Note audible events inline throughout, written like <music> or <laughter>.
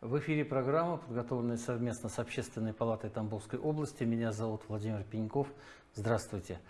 В эфире программа, подготовленная совместно с Общественной палатой Тамбовской области. Меня зовут Владимир Пеньков. Здравствуйте.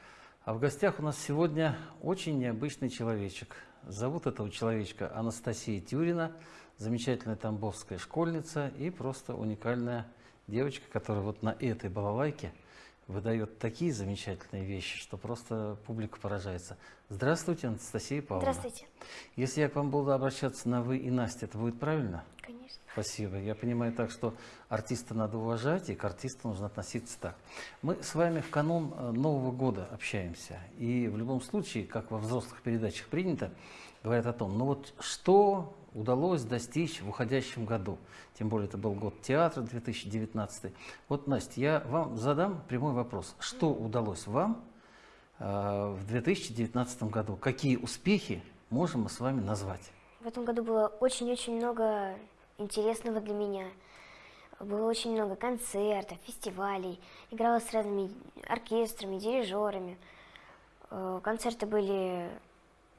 А в гостях у нас сегодня очень необычный человечек. Зовут этого человечка Анастасия Тюрина, замечательная тамбовская школьница и просто уникальная девочка, которая вот на этой балалайке – выдает такие замечательные вещи, что просто публика поражается. Здравствуйте, Анастасия Павловна. Здравствуйте. Если я к вам буду обращаться на «вы» и «Настя», это будет правильно? Конечно. Спасибо. Я понимаю так, что артиста надо уважать, и к артисту нужно относиться так. Мы с вами в канун э, Нового года общаемся. И в любом случае, как во взрослых передачах принято, говорят о том, ну вот что удалось достичь в уходящем году. Тем более это был год театра 2019. Вот, Настя, я вам задам прямой вопрос. Что удалось вам э, в 2019 году? Какие успехи можем мы с вами назвать? В этом году было очень-очень много интересного для меня. Было очень много концертов, фестивалей. Играла с разными оркестрами, дирижерами. Э, концерты были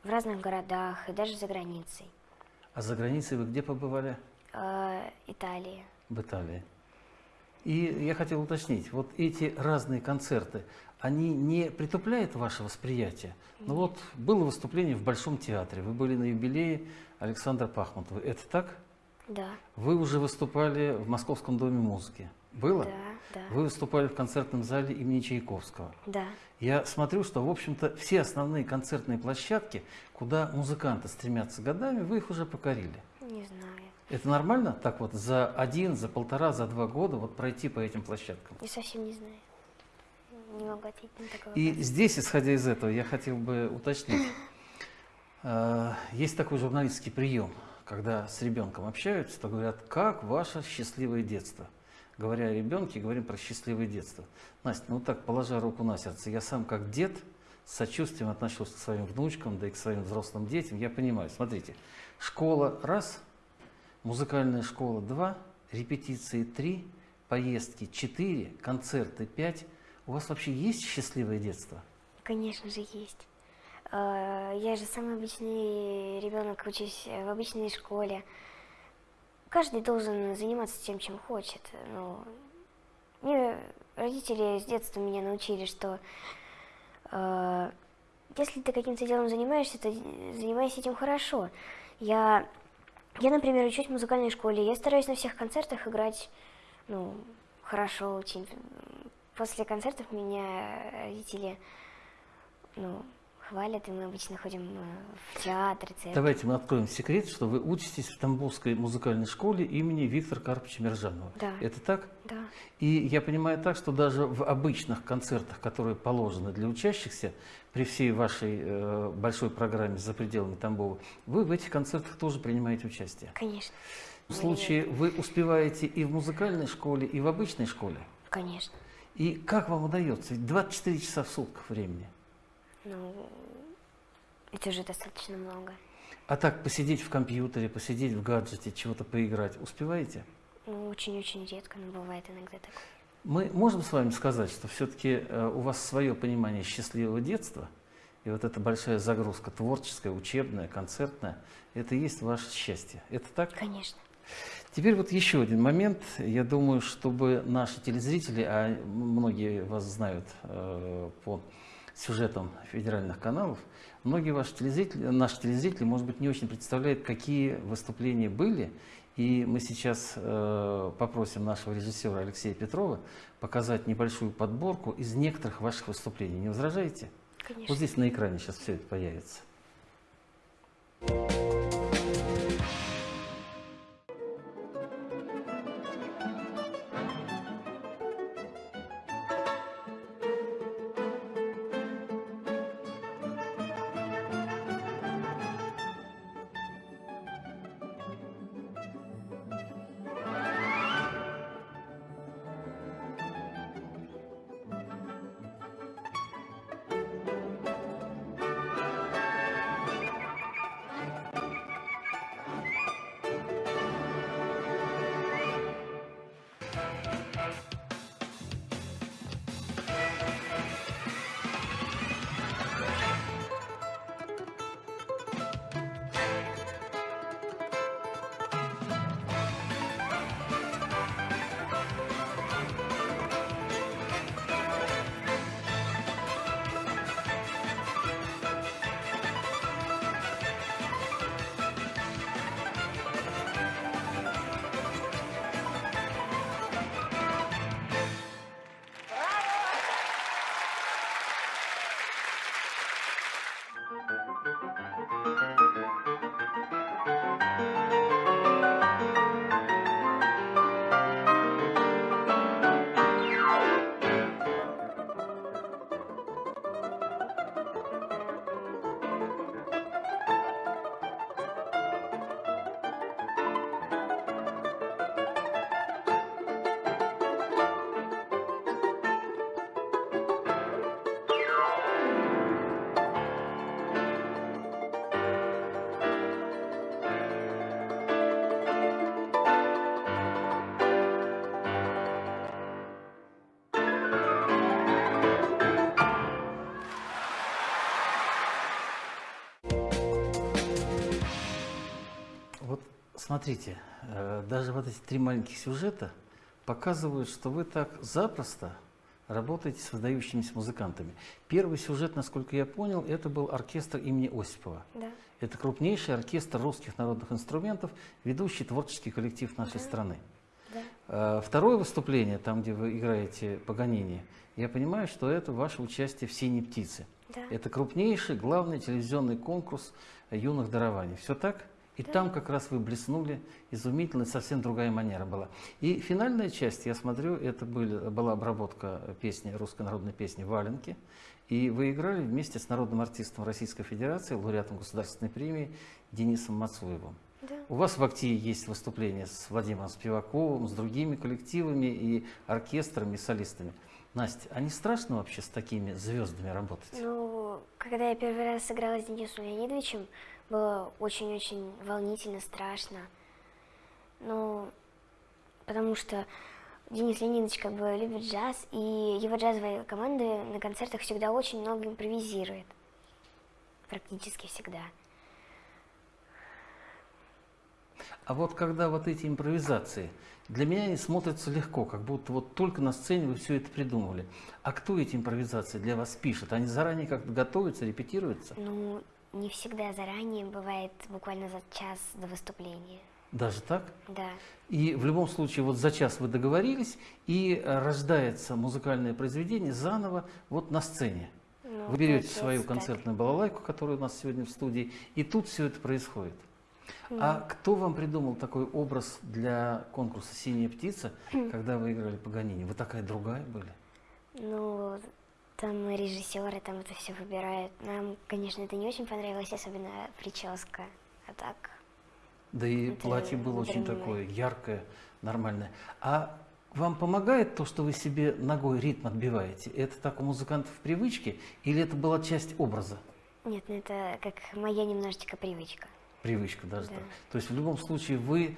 в разных городах и даже за границей. А за границей вы где побывали? Э, Италии. В Италии. И я хотел уточнить, вот эти разные концерты, они не притупляют ваше восприятие? Ну вот было выступление в Большом театре, вы были на юбилее Александра Пахмутова, это так? Да. Вы уже выступали в Московском доме музыки. Было? Да, да. Вы выступали в концертном зале имени Чайковского. Да. Я смотрю, что, в общем-то, все основные концертные площадки, куда музыканты стремятся годами, вы их уже покорили. Не знаю. Это нормально так вот за один, за полтора, за два года вот пройти по этим площадкам? Я совсем не знаю. Не могу ответить на такой И вопрос. здесь, исходя из этого, я хотел бы уточнить. <laughs> Э, Есть такой журналистский прием, когда с ребенком общаются, то говорят, как ваше счастливое детство? Говоря о ребенке, говорим про счастливое детство. Настя, ну так, положа руку на сердце, я сам как дед с сочувствием отношусь к своим внучкам, да и к своим взрослым детям. Я понимаю, смотрите, школа раз, музыкальная школа два, репетиции три, поездки четыре, концерты пять. У вас вообще есть счастливое детство? Конечно же, есть. Э, Я же самый обычный ребенок, учусь в обычной школе. Каждый должен заниматься тем, чем хочет. Ну, мне родители с детства меня научили, что э, если ты каким-то делом занимаешься, то занимайся этим хорошо. Я, я, например, учусь в музыкальной школе. Я стараюсь на всех концертах играть, ну, хорошо очень. После концертов меня родители, ну, хвалят, и мы обычно ходим э, в театр, цирк. Давайте мы откроем секрет, что вы учитесь в Тамбовской музыкальной школе имени Виктора Карповича Мержанова. Да. Это так? Да. И я понимаю так, что даже в обычных концертах, которые положены для учащихся, при всей вашей э, большой программе за пределами Тамбова, вы в этих концертах тоже принимаете участие. Конечно. В случае вы успеваете и в музыкальной школе, и в обычной школе. Конечно. И как вам удается? Ведь 24 часа в сутках времени. Ну, это уже достаточно много. А так посидеть в компьютере, посидеть в гаджете, чего-то поиграть, успеваете? Ну, очень-очень редко, но бывает иногда такое. Мы можем с вами сказать, что все-таки у вас свое понимание счастливого детства, и вот эта большая загрузка творческая, учебная, концертная, это и есть ваше счастье. Это так? Конечно. Теперь вот еще один момент. Я думаю, чтобы наши телезрители, а многие вас знают э, по сюжетам федеральных каналов, многие ваши телезрители, наши телезрители, может быть, не очень представляют, какие выступления были. И мы сейчас э, попросим нашего режиссера Алексея Петрова показать небольшую подборку из некоторых ваших выступлений. Не возражаете? Конечно. Вот здесь на экране сейчас все это появится. Смотрите, э, даже вот эти три маленьких сюжета показывают, что вы так запросто работаете с выдающимися музыкантами. Первый сюжет, насколько я понял, это был оркестр имени Осипова. Да. Это крупнейший оркестр русских народных инструментов, ведущий творческий коллектив нашей Да. страны. Да. Э, Второе выступление, там, где вы играете Паганини, я понимаю, что это ваше участие в «Синей птице». Да. Это крупнейший, главный телевизионный конкурс юных дарований. Все так? И Да. там как раз вы блеснули, изумительно, совсем другая манера была. И финальная часть, я смотрю, это были, была обработка песни, русской народной песни «Валенки». И вы играли вместе с народным артистом Российской Федерации, лауреатом государственной премии Денисом Мацуевым. Да. У вас в «Актии» есть выступления с Владимиром Спиваковым, с другими коллективами и оркестрами, и солистами. Настя, а не страшно вообще с такими звездами работать? Ну, когда я первый раз сыграла с Денисом Леонидовичем, было очень-очень волнительно, страшно. Ну, потому что Денис Леонидович как бы любит джаз, и его джазовые команды на концертах всегда очень много импровизирует. Практически всегда. А вот когда вот эти импровизации, для меня они смотрятся легко, как будто вот только на сцене вы все это придумали. А кто эти импровизации для вас пишет? Они заранее как-то готовятся, репетируются? Ну, не всегда заранее, бывает буквально за час до выступления. Даже так? Да. И в любом случае вот за час вы договорились, и э, рождается музыкальное произведение заново вот на сцене. Ну, Вы берете свою так. концертную балалайку, которая у нас сегодня в студии, и тут все это происходит. А кто вам придумал такой образ для конкурса «Синяя птица», <clears throat> когда вы играли Паганини? Вы такая другая были? Ну, там режиссеры там это все выбирают. Нам, конечно, это не очень понравилось, особенно прическа. А так, Да и Это платье было очень такое яркое, нормальное. А вам помогает то, что вы себе ногой ритм отбиваете? Это так у музыкантов в привычке или это была часть образа? нет, ну это как моя немножечко привычка. Привычка даже Да. так. То есть в любом случае вы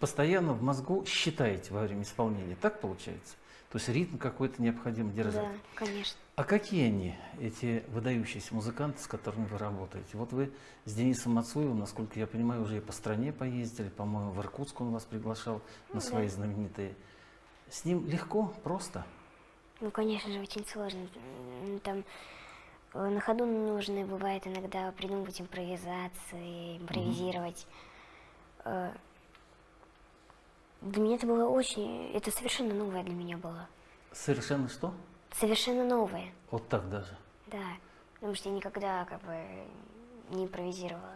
постоянно в мозгу считаете во время исполнения. Так получается? То есть ритм какой-то необходимо держать. Да, конечно. А какие они, эти выдающиеся музыканты, с которыми вы работаете? Вот вы с Денисом Мацуевым, насколько я понимаю, уже и по стране поездили, по-моему, в Иркутск он вас приглашал на Ну свои да. знаменитые. С ним легко, просто? Ну, конечно же, очень сложно. Там э, на ходу нужно бывает иногда придумывать импровизации, импровизировать. Э, Для меня это было очень... Это совершенно новое для меня было. Совершенно что? Совершенно новое. Вот так даже. Да, потому что я никогда как бы не импровизировала.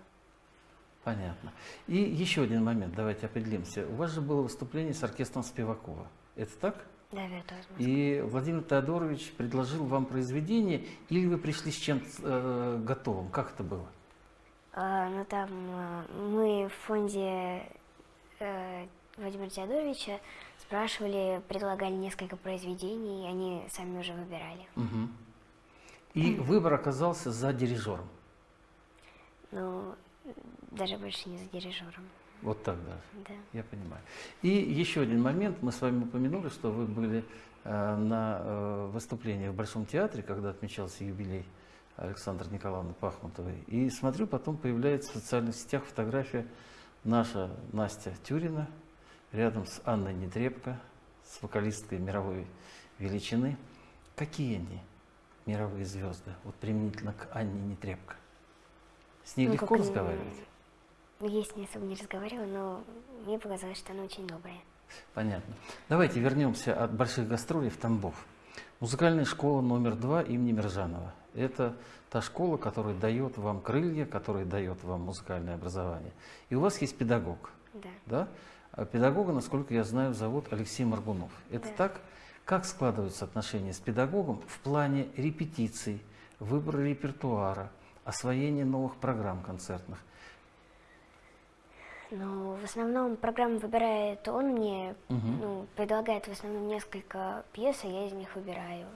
Понятно. И еще один момент, давайте определимся. У вас же было выступление с оркестром Спивакова. Это так? Да, виртуозно. И Владимир Теодорович предложил вам произведение, или вы пришли с чем-то э, готовым? Как это было? А, ну там а, мы в фонде э, Владимира Теодоровича спрашивали, предлагали несколько произведений, и они сами уже выбирали. Мгм. И выбор оказался за дирижером. Ну, даже больше не за дирижером. Вот так даже. Да. Я понимаю. И еще один момент. Мы с вами упомянули, что вы были э, на э, выступлении в Большом театре, когда отмечался юбилей Александры Николаевны Пахмутовой. И смотрю, потом появляется в социальных сетях фотография наша Настя Тюрина рядом с Анной Нетребко, с вокалисткой мировой величины. Какие они, мировые звезды, вот применительно к Анне Нетребко? С ней Ну, легко разговаривать? Я с ней особо не разговаривала, но мне показалось, что она очень добрая. Понятно. Давайте вернемся от больших гастролей в Тамбов. Музыкальная школа номер два имени Миржанова. Это та школа, которая дает вам крылья, которая дает вам музыкальное образование. И у вас есть педагог, Да. да? А Педагога, насколько я знаю, зовут Алексей Маргунов. Это Да. так? Как складываются отношения с педагогом в плане репетиций, выбора репертуара, освоения новых программ концертных? Но в основном программу выбирает он мне, Мгм. ну, предлагает в основном несколько пьес, а я из них выбираю.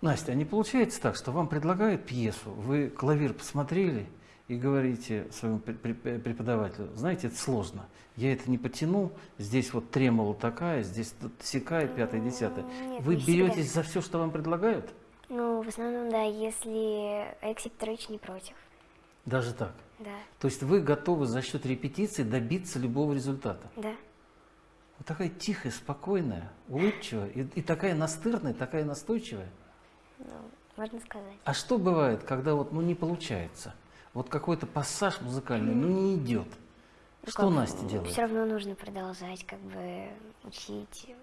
Настя, а не получается так, что вам предлагают пьесу, вы клавир посмотрели и говорите своему пре- пре- преподавателю, знаете, это сложно, я это не потяну, здесь вот тремоло такая, здесь тут сякая, пятая, десятая. Нет, Вы не всегда. беретесь за все, что вам предлагают? Ну, в основном, да, если Алексей Петрович не против. Даже так? Да, То есть вы готовы за счет репетиции добиться любого результата? да. Вот такая тихая, спокойная, улыбчивая и, и такая настырная, такая настойчивая. Ну, можно сказать. А что бывает, когда вот ну, не получается? Вот какой-то пассаж музыкальный, ну не идет. Что Настя делает? Все равно нужно продолжать, как бы учить.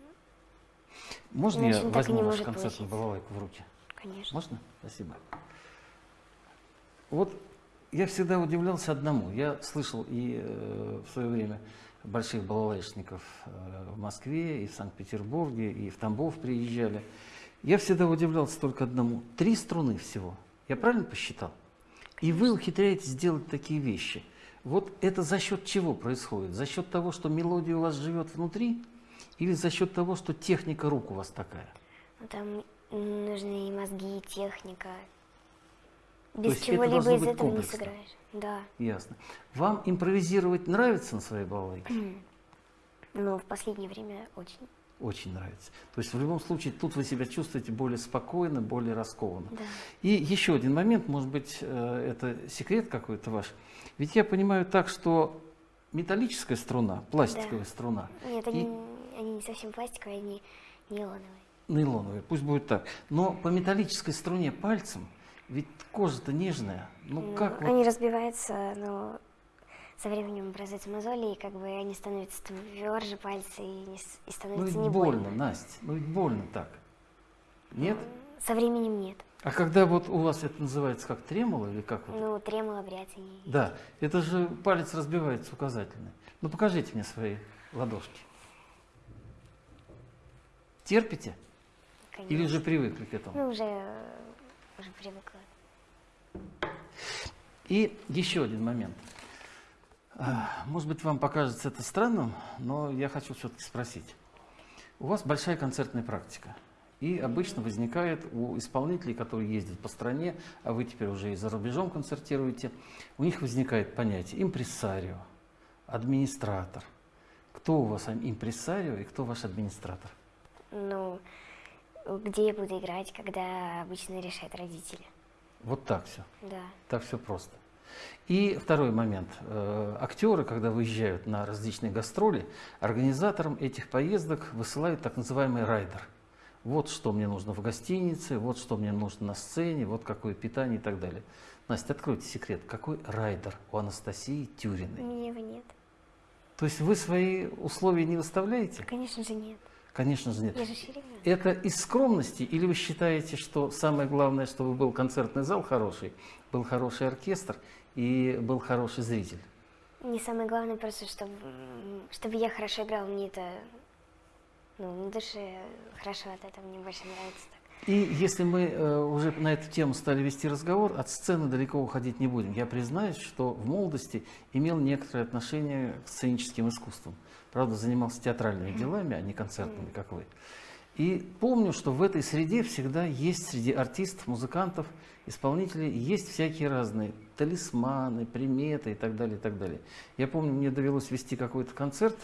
Можно иначе я возьму вашу концертную балалайку в руки? Конечно. Можно? Спасибо. Вот я всегда удивлялся одному. Я слышал и э, в свое время больших балалайшников э, в Москве, и в Санкт-Петербурге, и в Тамбов приезжали. Я всегда удивлялся только одному. Три струны всего. Я правильно посчитал? И вы ухитряетесь сделать такие вещи. Вот это за счет чего происходит? За счет того, что мелодия у вас живет внутри? Или за счет того, что техника рук у вас такая? Ну, там нужны и мозги, и техника. Без это чего-либо из этого не комплексно. сыграешь. Да. Ясно. Вам импровизировать нравится на своей балалайке? Но в последнее время очень. Очень нравится. То есть в любом случае тут вы себя чувствуете более спокойно, более раскованно. Да. И еще один момент, может быть, э, это секрет какой-то ваш. Ведь я понимаю так, что металлическая струна, пластиковая Да. струна, Нет, И- они, они не совсем пластиковые, они нейлоновые. нейлоновая, пусть будет так, но по металлической струне пальцем, ведь кожа-то нежная. Ну Ну, как вот Они разбиваются, но со временем образуются мозоли, и как бы они становятся тверже пальцы, и, не и Ну становится ведь не больно, больно. Настя, ну ведь больно так. Нет? Со временем нет. А когда вот у вас это называется как тремоло или как вот? Ну, тремоло, бряцание. Да, это же палец разбивается указательный. Ну покажите мне свои ладошки. Терпите? конечно. Или же привыкли к этому? Ну, уже, уже привыкла. И еще один момент. А, Может быть, вам покажется это странным, но я хочу все-таки спросить. У вас большая концертная практика. И обычно возникает у исполнителей, которые ездят по стране, а вы теперь уже и за рубежом концертируете, у них возникает понятие импрессарио, администратор. Кто у вас импрессарио и кто ваш администратор? Ну, где я буду играть, когда обычно решают родители. Вот так все. Да. Так все просто. И второй момент. Э, Актеры, когда выезжают на различные гастроли, организаторам этих поездок высылают так называемый райдер. Вот что мне нужно в гостинице, вот что мне нужно на сцене, вот какое питание и так далее. Настя, откройте секрет. Какой райдер у Анастасии У Тюриной? меня его нет. То есть вы свои условия не выставляете? Конечно же нет. Конечно же нет. Я же. Это из скромности или вы считаете, что самое главное, чтобы был концертный зал хороший, был хороший оркестр и был хороший зритель? Не самое главное просто, чтобы, чтобы я хорошо играл, мне это, ну, на душе хорошо от этого, мне больше нравится так. И если мы э, уже на эту тему стали вести разговор, от сцены далеко уходить не будем. Я признаюсь, что в молодости имел некоторое отношение к сценическим искусствам. Правда, занимался театральными делами, а не концертными, как вы. И помню, что в этой среде всегда есть среди артистов, музыкантов, исполнителей, есть всякие разные талисманы, приметы и так далее, и так далее. Я помню, мне довелось вести какой-то концерт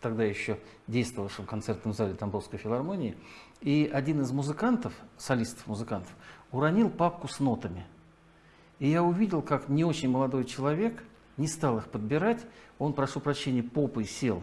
тогда еще действовавшем концертном зале Тамбовской филармонии, и один из музыкантов, солистов-музыкантов, уронил папку с нотами. И я увидел, как не очень молодой человек не стал их подбирать, он, прошу прощения, попой сел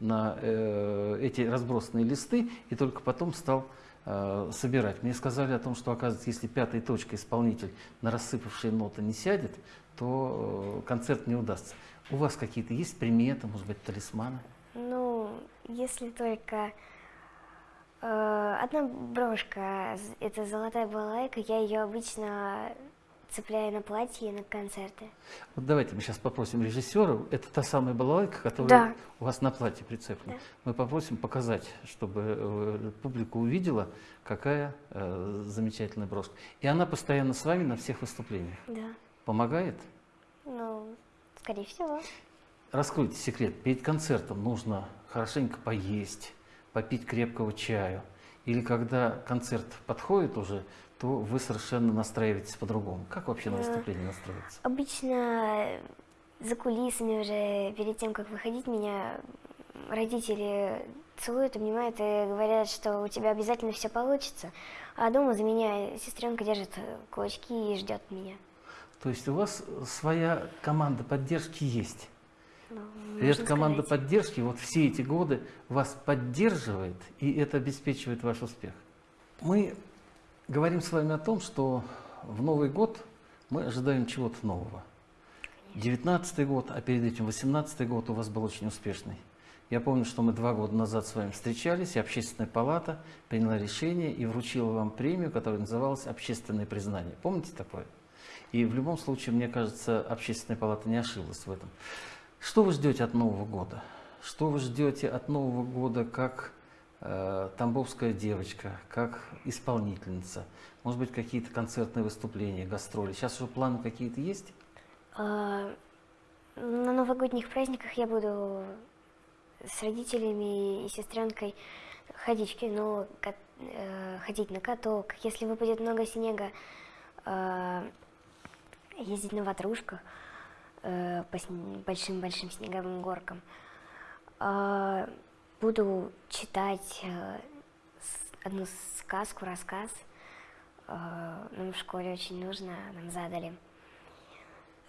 на э, эти разбросанные листы и только потом стал э, собирать. Мне сказали о том, что, оказывается, если пятой точкой исполнитель на рассыпавшие ноты не сядет, то э, концерт не удастся. У вас какие-то есть приметы, может быть, талисманы? Ну, если только э, одна брошка, это золотая балалайка, я ее обычно цепляю на платье на концерты. Вот давайте мы сейчас попросим режиссера, это та самая балалайка, которая Да. у вас на платье прицеплена. Да. Мы попросим показать, чтобы э, публика увидела, какая э, замечательная брошка. И она постоянно с вами на всех выступлениях. Да. Помогает? Ну, скорее всего. Раскройте секрет. Перед концертом нужно хорошенько поесть, попить крепкого чаю. Или когда концерт подходит уже, то вы совершенно настраиваетесь по-другому. Как вообще на выступление настроиться? Обычно за кулисами уже, перед тем, как выходить, меня родители целуют, обнимают и говорят, что у тебя обязательно все получится. А дома за меня сестренка держит кулачки и ждет меня. То есть у вас своя команда поддержки есть. Ну, И эта команда сказать. поддержки вот все эти годы вас поддерживает, и это обеспечивает ваш успех. Мы говорим с вами о том, что в Новый год мы ожидаем чего-то нового. 19 год, а перед этим 18 год у вас был очень успешный. Я помню, что мы два года назад с вами встречались, и Общественная палата приняла решение и вручила вам премию, которая называлась «Общественное признание». Помните такое? И в любом случае, мне кажется, Общественная палата не ошиблась в этом. Что вы ждете от Нового года? Что вы ждете от Нового года как тамбовская девочка, как исполнительница? Может быть, какие-то концертные выступления, гастроли? Сейчас уже планы какие-то есть? А, На новогодних праздниках я буду с родителями и сестренкой ходить в кино, э, ходить на каток. Если выпадет много снега, э, ездить на ватрушках э, по большим-большим снеговым горкам. А, Буду читать э, одну сказку, рассказ. Э, Нам в школе очень нужно, нам задали.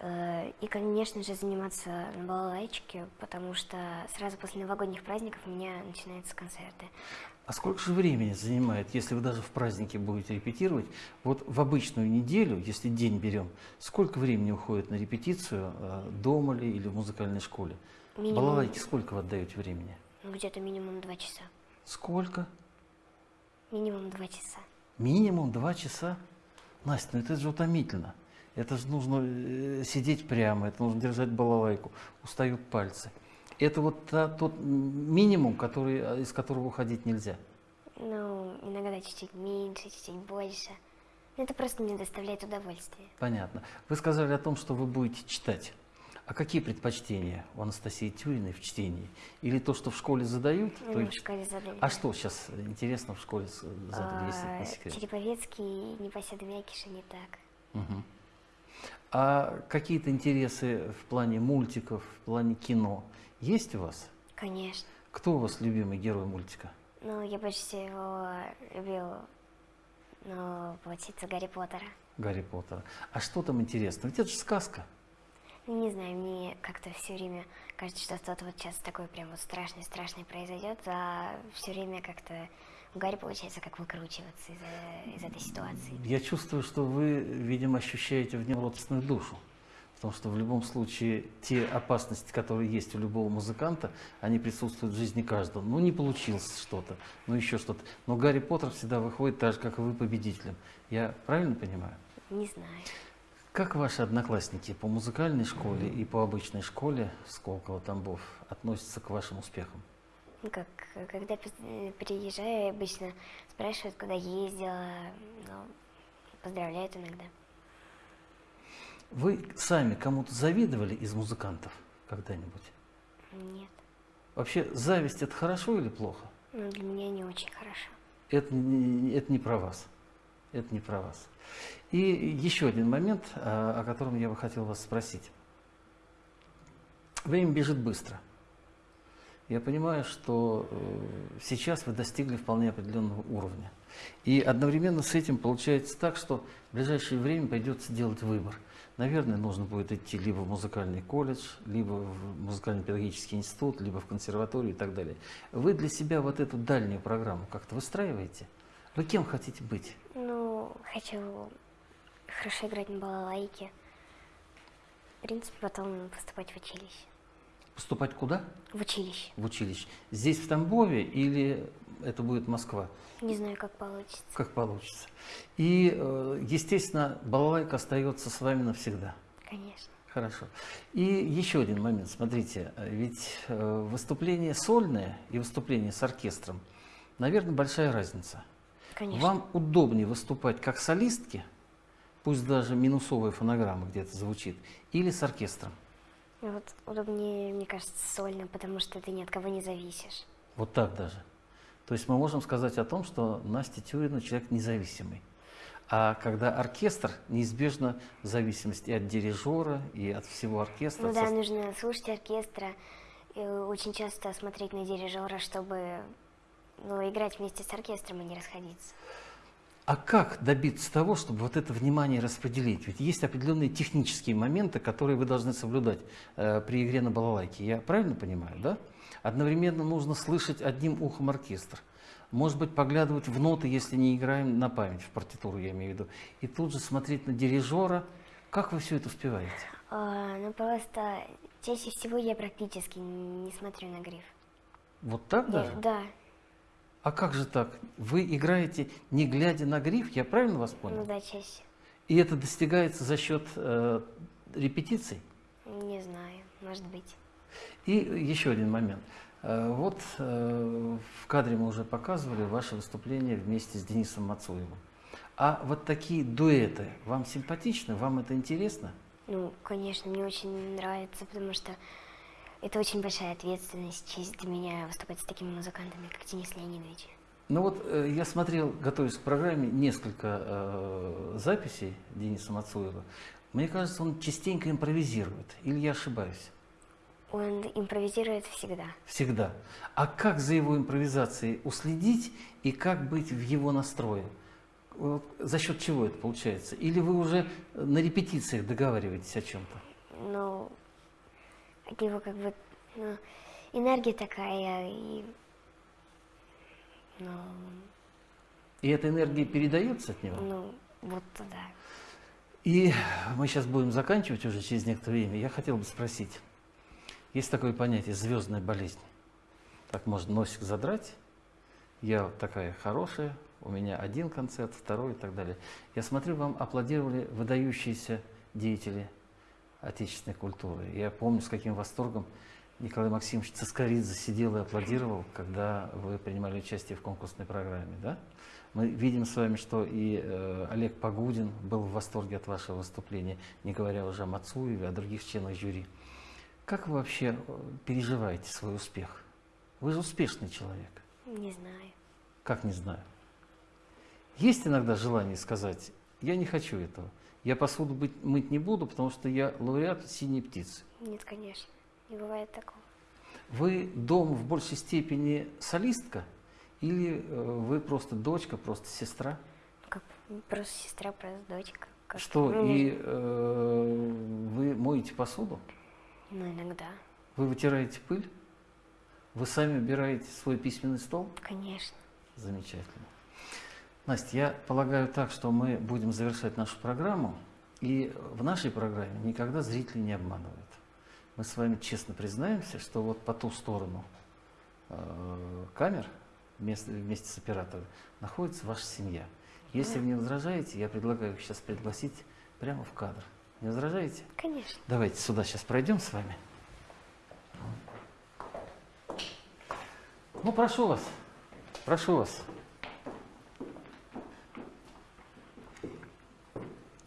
Э, И, конечно же, заниматься на балалайчике, потому что сразу после новогодних праздников у меня начинаются концерты. А сколько же времени занимает, если вы даже в празднике будете репетировать? Вот в обычную неделю, если день берем, сколько времени уходит на репетицию дома ли или в музыкальной школе? Минимум, Балалайке сколько вы отдаете времени? Ну, где-то минимум два часа. Сколько? Минимум два часа. Минимум два часа? Настя, ну это же утомительно. Это же нужно э, сидеть прямо, это нужно держать балалайку, устают пальцы. Это вот та- тот минимум, который, э, из которого уходить нельзя. Ну, иногда чуть-чуть меньше, чуть-чуть больше. Это просто мне доставляет удовольствие. Понятно. Вы сказали о том, что вы будете читать. А какие предпочтения у Анастасии Тюриной в чтении? Или то, что в школе задают? то Ну, и в школе задали. А что сейчас интересно в школе с- задали, если А, не секрет? Череповецкий, Непоседа Мякиша не так. Мгм. А какие-то интересы в плане мультиков, в плане кино есть у вас? Конечно. Кто у вас любимый герой мультика? Ну, я больше всего любил, ну, получится Гарри Поттера. Гарри Поттера. А что там интересно? Ведь это же сказка. Не знаю, мне как-то все время кажется, что что-то вот сейчас такое прям вот страшное-страшное произойдет, а все время как-то у Гарри получается как выкручиваться из, из этой ситуации. Я чувствую, что вы, видимо, ощущаете в нем родственную душу. Потому что в любом случае те опасности, которые есть у любого музыканта, они присутствуют в жизни каждого. Ну, не получилось что-то, ну, еще что-то. Но Гарри Поттер всегда выходит так же, как и вы, победителем. Я правильно понимаю? Не знаю. Как ваши одноклассники по музыкальной школе и по обычной школе Сколково-Тамбов относятся к вашим успехам? Ну, как, когда приезжаю, обычно спрашивают, куда ездила, ну, поздравляют иногда. Вы сами кому-то завидовали из музыкантов когда-нибудь? Нет. Вообще, зависть это хорошо или плохо? Ну, для меня не очень хорошо. Это это не про вас. Это не про вас. И еще один момент, а, о котором я бы хотел вас спросить. Время бежит быстро. Я понимаю, что э, сейчас вы достигли вполне определенного уровня. И одновременно с этим получается так, что в ближайшее время придется делать выбор. Наверное, нужно будет идти либо в музыкальный колледж, либо в музыкально-педагогический институт, либо в консерваторию и так далее. Вы для себя вот эту дальнюю программу как-то выстраиваете? Вы кем хотите быть? Ну, хочу хорошо играть на балалайке. В принципе, потом поступать в училище. Поступать куда? В училище. В училище. Здесь, в Тамбове, или это будет Москва? Не знаю, как получится. Как получится. И, э, естественно, балалайка остается с вами навсегда. Конечно. Хорошо. И еще один момент. Смотрите, ведь э, выступление сольное и выступление с оркестром, наверное, большая разница. Конечно. Вам удобнее выступать как солистки, пусть даже минусовая фонограмма где-то звучит, или с оркестром? Вот удобнее, мне кажется, сольно, потому что ты ни от кого не зависишь. Вот так даже. То есть мы можем сказать о том, что Настя Тюрина человек независимый. А когда оркестр, неизбежна зависимость и от дирижера, и от всего оркестра. Ну да, Со- нужно слушать оркестра, очень часто смотреть на дирижера, чтобы ну, играть вместе с оркестром и не расходиться. А как добиться того, чтобы вот это внимание распределить? Ведь есть определенные технические моменты, которые вы должны соблюдать э, при игре на балалайке. Я правильно понимаю, да? Одновременно нужно слышать одним ухом оркестр. Может быть, поглядывать в ноты, если не играем на память, в партитуру я имею в виду. И тут же смотреть на дирижера. Как вы все это успеваете? А, ну просто чаще всего я практически не смотрю на гриф. Вот так даже? да, А как же так? Вы играете не глядя на гриф, я правильно вас понял? ну да, чаще. И это достигается за счет э, репетиций? Не знаю, может быть. И еще один момент. Э, Вот э, в кадре мы уже показывали ваше выступление вместе с Денисом Мацуевым. А вот такие дуэты вам симпатичны? Вам это интересно? Ну, конечно, мне очень нравится, потому что это очень большая ответственность, честь для меня выступать с такими музыкантами, как Денис Леонидович. Ну вот э, я смотрел, готовясь к программе, несколько э, записей Дениса Мацуева. Мне кажется, он частенько импровизирует. Или я ошибаюсь? Он импровизирует всегда. Всегда. А как за его импровизацией уследить и как быть в его настрое? Вот За счет чего это получается? Или вы уже на репетициях договариваетесь о чем-то? Ну, от него как бы ну, энергия такая, и ну, И эта энергия передается от него? ну, вот туда. И мы сейчас будем заканчивать уже через некоторое время. Я хотел бы спросить, есть такое понятие звездная болезнь. Так можно носик задрать, я вот такая хорошая, у меня один концерт, второй и так далее. Я смотрю, вам аплодировали выдающиеся деятели отечественной культуры. Я помню, с каким восторгом Николай Максимович Цискоридзе сидел и аплодировал, когда вы принимали участие в конкурсной программе. Да? Мы видим с вами, что и э, Олег Погудин был в восторге от вашего выступления, не говоря уже о Мацуеве, о других членах жюри. Как вы вообще э, переживаете свой успех? Вы же успешный человек. Не знаю. Как не знаю. Есть иногда желание сказать, я не хочу этого. Я посуду быть- мыть не буду, потому что я лауреат синей птицы. Нет, конечно. Не бывает такого. Вы дома в большей степени солистка или э, вы просто дочка, просто сестра? Как просто сестра, просто дочка. Как, Что, ну, и э, вы моете посуду? Ну, иногда. Вы вытираете пыль? Вы сами убираете свой письменный стол? Конечно. Замечательно. Настя, я полагаю так, что мы будем завершать нашу программу, и в нашей программе никогда зрители не обманывают. Мы с вами честно признаемся, что вот по ту сторону э, камер вместе, вместе с оператором находится ваша семья. Если вы не возражаете, я предлагаю их сейчас пригласить прямо в кадр. Не возражаете? Конечно. Давайте сюда сейчас пройдем с вами. Ну, прошу вас, прошу вас.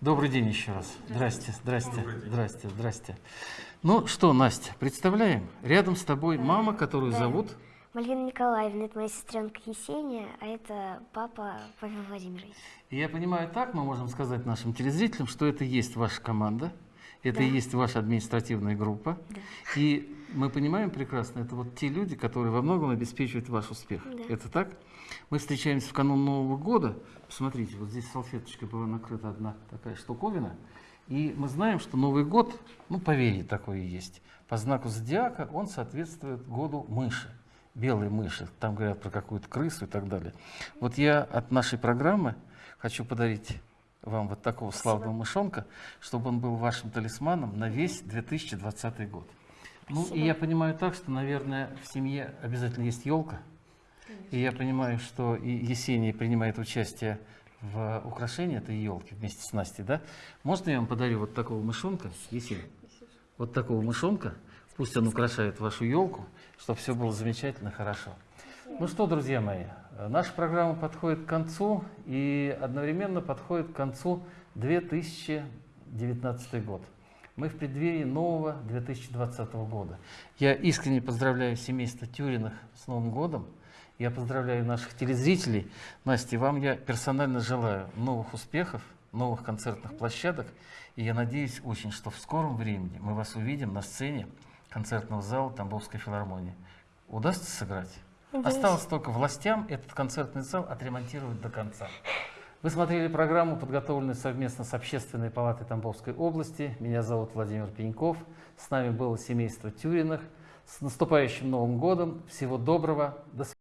Добрый день еще раз. Здрасте, здрасте, здрасте, здрасте. Ну что, Настя, представляем, рядом с тобой мама, которую Да. зовут Мальвина Николаевна, это моя сестренка Есения, а это папа Павел Владимирович. И я понимаю, так мы можем сказать нашим телезрителям, что это и есть ваша команда, это Да. и есть ваша административная группа. Да. И мы понимаем прекрасно, это вот те люди, которые во многом обеспечивают ваш успех. Да. Это так? Мы встречаемся в канун Нового года. Посмотрите, вот здесь салфеточкой была накрыта одна такая штуковина. И мы знаем, что Новый год, ну, поверье такое есть. По знаку зодиака он соответствует году мыши белые мыши, там говорят про какую-то крысу и так далее. Вот я от нашей программы хочу подарить вам вот такого славного мышонка, чтобы он был вашим талисманом на весь 2020 год. Ну, и я понимаю так, что, наверное, в семье обязательно есть елка. И я понимаю, что и Есения принимает участие в украшении этой елки вместе с Настей, да? Можно я вам подарю вот такого мышонка, Есения? Вот такого мышонка, пусть он украшает вашу елку, чтобы все было замечательно, хорошо. Ну что, друзья мои, наша программа подходит к концу, и одновременно подходит к концу 2019 год. Мы в преддверии нового 2020 года. Я искренне поздравляю семейство Тюриных с Новым годом. Я поздравляю наших телезрителей. Настя, вам я персонально желаю новых успехов, новых концертных площадок. И я надеюсь очень, что в скором времени мы вас увидим на сцене концертного зала Тамбовской филармонии. Удастся сыграть? Осталось только властям этот концертный зал отремонтировать до конца. Вы смотрели программу, подготовленную совместно с Общественной палатой Тамбовской области. Меня зовут Владимир Пеньков. С нами было семейство Тюриных. С наступающим Новым годом. Всего доброго. До свидания.